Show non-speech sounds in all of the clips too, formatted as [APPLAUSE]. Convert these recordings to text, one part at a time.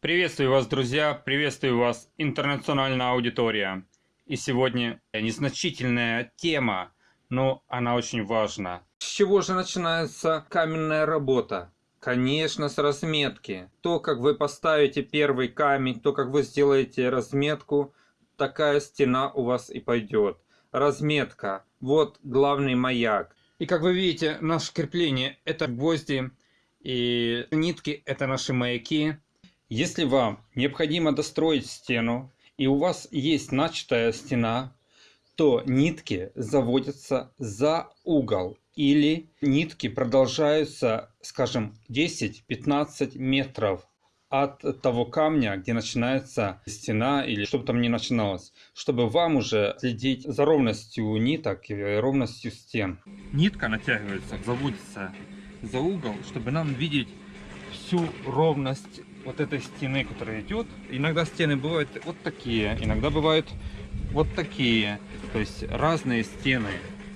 Приветствую вас, друзья! Приветствую вас, интернациональная аудитория! И сегодня незначительная тема, но она очень важна. С чего же начинается каменная работа? Конечно, с разметки. То, как вы поставите первый камень, то, как вы сделаете разметку, такая стена у вас и пойдет. Разметка. Вот главный маяк. И как вы видите, наше крепление это гвозди и нитки это наши маяки. Если вам необходимо достроить стену и у вас есть начатая стена, то нитки заводятся за угол или нитки продолжаются, скажем, 10-15 метров от того камня, где начинается стена или чтобы там не начиналось, чтобы вам уже следить за ровностью ниток и ровностью стен. Нитка натягивается, заводится за угол, чтобы нам видеть всю ровность вот этой стены, которая идет. Иногда стены бывают вот такие, иногда бывают вот такие, то есть разные стены.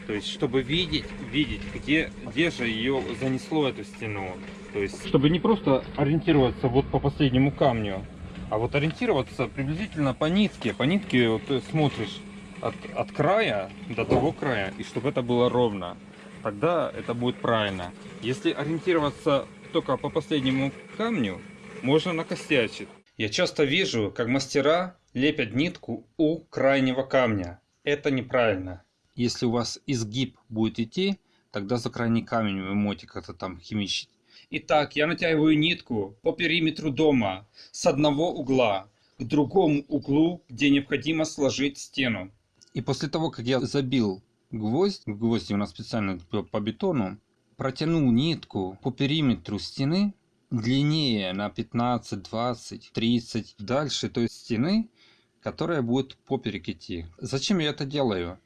То есть, чтобы видеть, видеть, где, где же ее занесло, эту стену. То есть, чтобы не просто ориентироваться вот по последнему камню, а вот ориентироваться приблизительно по нитке. По нитке вот ты смотришь от, от края до того края, и чтобы это было ровно. Тогда это будет правильно. Если ориентироваться только по последнему камню, можно накосячить. Я часто вижу, как мастера лепят нитку у крайнего камня. Это неправильно. Если у вас изгиб будет идти, тогда за крайний камень вы можете как-то там химичить. Итак, я натягиваю нитку по периметру дома с одного угла к другому углу, где необходимо сложить стену. И после того, как я забил гвоздь, гвозди у нас специально по бетону, протянул нитку по периметру стены длиннее на 15, 20, 30 дальше той стены, которая будет поперек идти. Зачем я это делаю?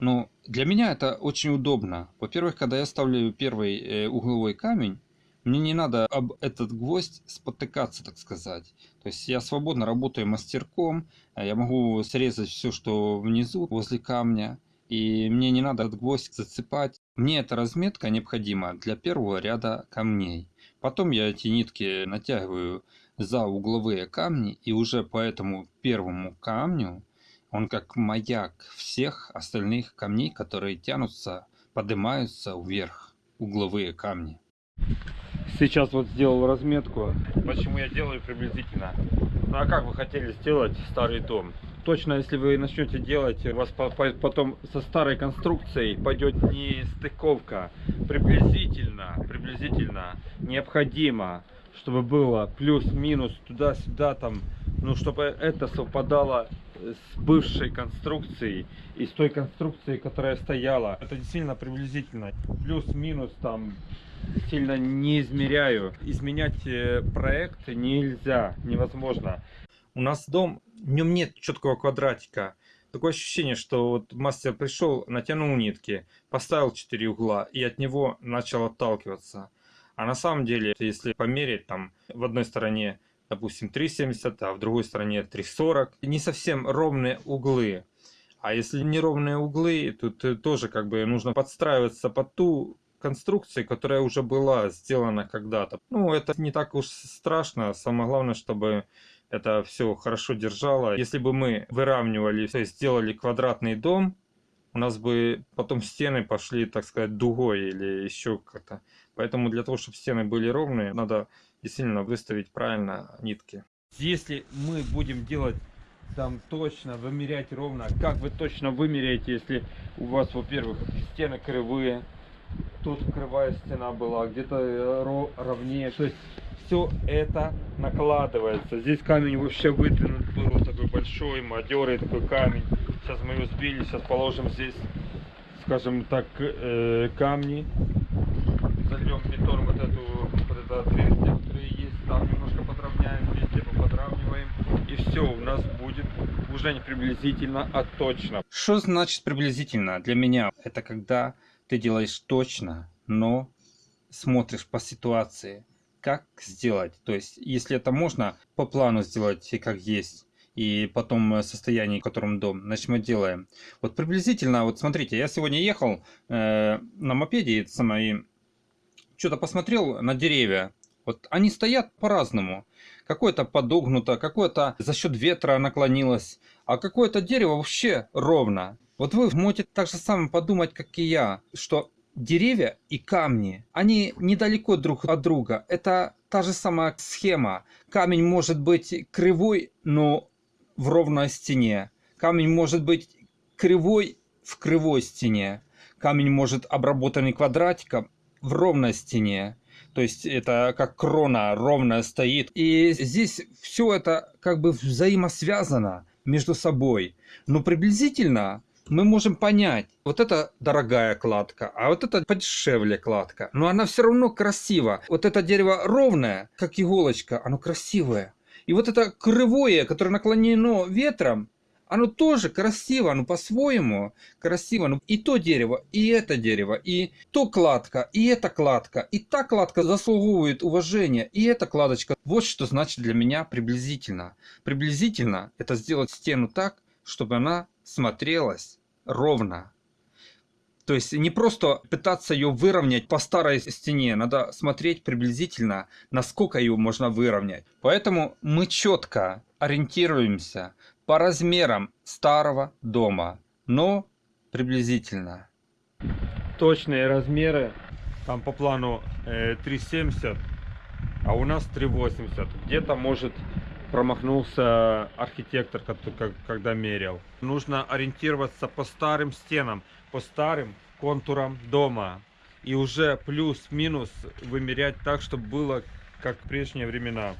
Ну, для меня это очень удобно. Во-первых, когда я ставлю первый э, угловой камень, мне не надо об этот гвоздь спотыкаться, так сказать. То есть я свободно работаю мастерком, а я могу срезать все, что внизу, возле камня. И мне не надо этот гвоздь зацепать. Мне эта разметка необходима для первого ряда камней. Потом я эти нитки натягиваю за угловые камни и уже по этому первому камню он как маяк всех остальных камней, которые тянутся, поднимаются вверх, угловые камни. Сейчас вот сделал разметку. Почему я делаю приблизительно? Ну а как вы хотели сделать старый дом? Точно, если вы начнете делать, у вас потом со старой конструкцией пойдет не стыковка. Приблизительно, приблизительно необходимо, чтобы было плюс-минус туда-сюда там, ну чтобы это совпадало с бывшей конструкцией и с той конструкцией, которая стояла. Это действительно приблизительно. Плюс-минус там сильно не измеряю. Изменять э, проект нельзя, невозможно. У нас дом, в нем нет четкого квадратика. Такое ощущение, что вот мастер пришел, натянул нитки, поставил 4 угла и от него начал отталкиваться. А на самом деле, если померить, там в одной стороне, допустим, 3,70, а в другой стороне 3,40, не совсем ровные углы. А если неровные углы, тут тоже как бы нужно подстраиваться под ту конструкции, которая уже была сделана когда-то. Ну, это не так уж страшно. Самое главное, чтобы это все хорошо держало. Если бы мы выравнивали, то есть сделали квадратный дом, у нас бы потом стены пошли, так сказать, дугой или еще как-то. Поэтому для того, чтобы стены были ровные, надо действительно выставить правильно нитки. Если мы будем делать там точно, вымерять ровно, как вы точно вымеряете, если у вас, во-первых, стены кривые, тут кривая стена была, где-то э, ровнее. То есть все это накладывается. Здесь камень вообще выдвинут был такой большой, матерый такой камень. Сейчас мы его сбили, сейчас положим здесь, скажем так, э, камни. Зальем бетон вот эту вот это отверстие, которое есть, там немножко подровняем, везде подравниваем. И все, у нас будет уже не приблизительно, а точно. Что значит приблизительно для меня? Это когда ты делаешь точно, но смотришь по ситуации, как сделать. То есть, если это можно по плану сделать, как есть, и потом состояние, в котором дом, значит мы делаем. Вот приблизительно, вот смотрите, я сегодня ехал э, на мопеде, это самое, что-то посмотрел на деревья. Вот они стоят по-разному. Какое-то подогнуто, какое-то за счет ветра наклонилось, а какое-то дерево вообще ровно. Вот вы можете так же самое подумать, как и я, что деревья и камни, они недалеко друг от друга. Это та же самая схема. Камень может быть кривой, но в ровной стене. Камень может быть кривой в кривой стене. Камень может обработанный квадратиком в ровной стене. То есть это как крона ровно стоит. И здесь все это как бы взаимосвязано между собой. Но приблизительно мы можем понять, вот это дорогая кладка, а вот это подешевле кладка. Но она все равно красива. Вот это дерево ровное, как иголочка, оно красивое. И вот это кривое, которое наклонено ветром, оно тоже красиво, оно по-своему красиво. Ну, и то дерево, и это дерево, и то кладка, и эта кладка, и та кладка заслуговывает уважения, и эта кладочка. Вот что значит для меня приблизительно. Приблизительно это сделать стену так, чтобы она смотрелась ровно. То есть не просто пытаться ее выровнять по старой стене, надо смотреть приблизительно, насколько ее можно выровнять. Поэтому мы четко ориентируемся по размерам старого дома, но приблизительно. Точные размеры, там по плану э, 3,70, а у нас 3,80. Где-то может промахнулся архитектор, когда мерял. Нужно ориентироваться по старым стенам, по старым контурам дома. И уже плюс-минус вымерять так, чтобы было как в прежние времена.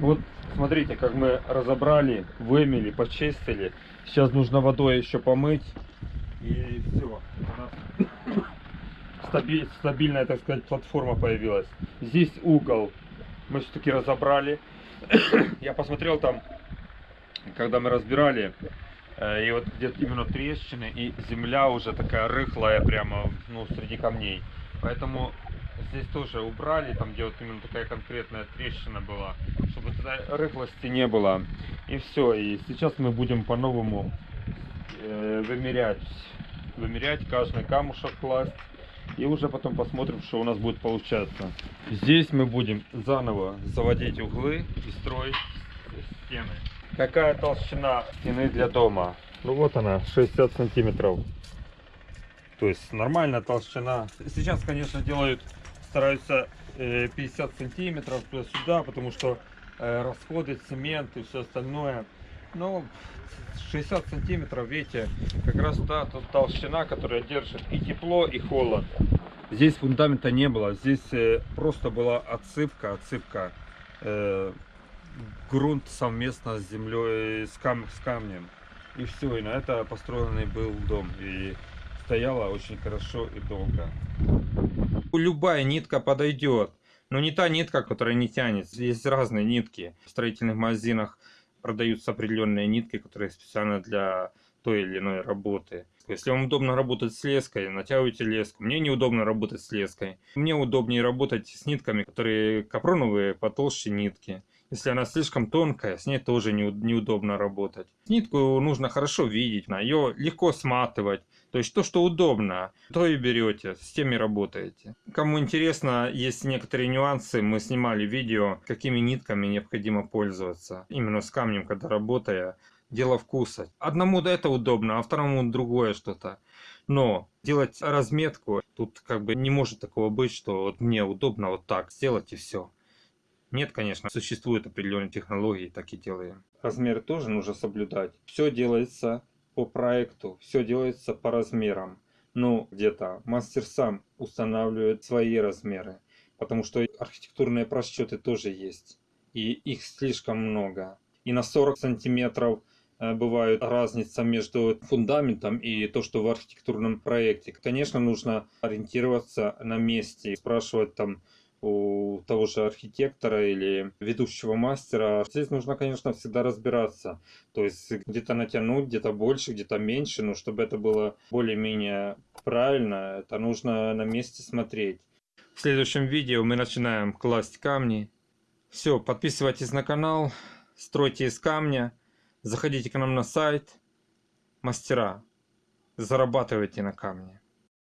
Вот смотрите, как мы разобрали, вымели, почистили. Сейчас нужно водой еще помыть. И все. Стабиль, стабильная, так сказать, платформа появилась. Здесь угол мы все-таки разобрали. [COUGHS] Я посмотрел там, когда мы разбирали, э, и вот где-то именно трещины, и земля уже такая рыхлая прямо, ну, среди камней. Поэтому здесь тоже убрали, там где вот именно такая конкретная трещина была, чтобы тогда рыхлости не было. И все, и сейчас мы будем по-новому э, вымерять, вымерять каждый камушек класть. И уже потом посмотрим, что у нас будет получаться. Здесь мы будем заново заводить углы и строить стены. Какая толщина стены для дома? Ну вот она, 60 сантиметров. То есть нормальная толщина. Сейчас, конечно, делают стараются 50 э, сантиметров туда-сюда, потому что э, расходы, цемент и все остальное. Но 60 сантиметров, видите, как раз та тут толщина, которая держит и тепло, и холод. Здесь фундамента не было, здесь э, просто была отсыпка, отсыпка, э, грунт совместно с землей, с, кам с камнем. И все, и на это построенный был дом. И стояла очень хорошо и долго. Любая нитка подойдет, но не та нитка, которая не тянет. Есть разные нитки. В строительных магазинах продаются определенные нитки, которые специально для той или иной работы. Если вам удобно работать с леской, натягивайте леску. Мне неудобно работать с леской. Мне удобнее работать с нитками, которые капроновые, потолще нитки. Если она слишком тонкая, с ней тоже неудобно работать. Нитку нужно хорошо видеть, ее легко сматывать. То есть то, что удобно, то и берете, с теми работаете. Кому интересно, есть некоторые нюансы, мы снимали видео, какими нитками необходимо пользоваться. Именно с камнем, когда работая, дело вкуса. Одному это удобно, а второму другое что-то. Но делать разметку, тут как бы не может такого быть, что вот мне удобно вот так сделать и все. Нет, конечно, существуют определенные технологии, так и делаем. Размеры тоже нужно соблюдать. Все делается по проекту, все делается по размерам. Ну, где-то мастер сам устанавливает свои размеры, потому что архитектурные просчеты тоже есть, и их слишком много. И на 40 сантиметров э, бывает разница между фундаментом и то, что в архитектурном проекте. Конечно, нужно ориентироваться на месте, спрашивать там у того же архитектора или ведущего мастера. Здесь нужно, конечно, всегда разбираться. То есть где-то натянуть, где-то больше, где-то меньше, но чтобы это было более-менее правильно, это нужно на месте смотреть. В следующем видео мы начинаем класть камни. Все, подписывайтесь на канал, стройте из камня, заходите к нам на сайт. Мастера, зарабатывайте на камне.